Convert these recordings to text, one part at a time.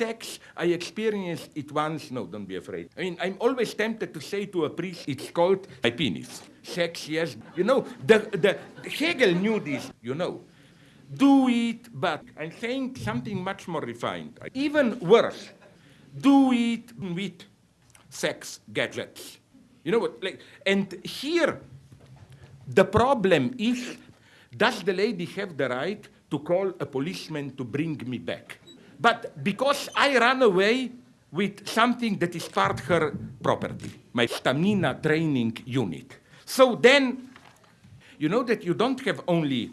sex, I experienced it once. No, don't be afraid. I mean, I'm always tempted to say to a priest, it's called my penis. Sex, yes. You know, the, the Hegel knew this, you know. Do it, but I'm saying something much more refined. Even worse, do it with sex gadgets. You know what? Like, and here, the problem is, does the lady have the right to call a policeman to bring me back? But because I ran away with something that is part her property, my stamina training unit. So then, you know that you don't have only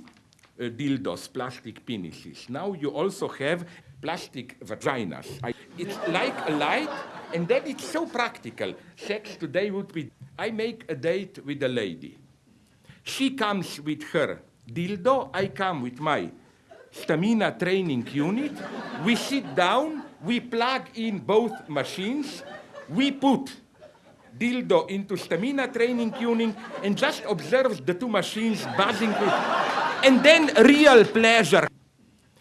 uh, dildos, plastic penises. Now you also have plastic vaginas. I, it's like a light, and then it's so practical. Sex today would be, I make a date with a lady. She comes with her dildo, I come with my stamina training unit. We sit down, we plug in both machines, we put dildo into stamina training tuning and just observe the two machines buzzing with, and then real pleasure.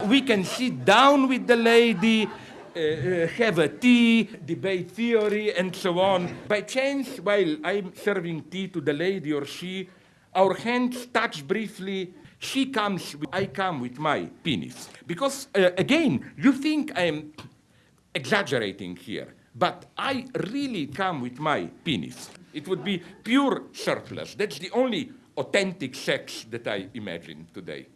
We can sit down with the lady, uh, uh, have a tea, debate theory, and so on. By chance, while I'm serving tea to the lady or she, our hands touch briefly. She comes, with, I come with my penis. Because, uh, again, you think I'm exaggerating here, but I really come with my penis. It would be pure surplus. That's the only authentic sex that I imagine today.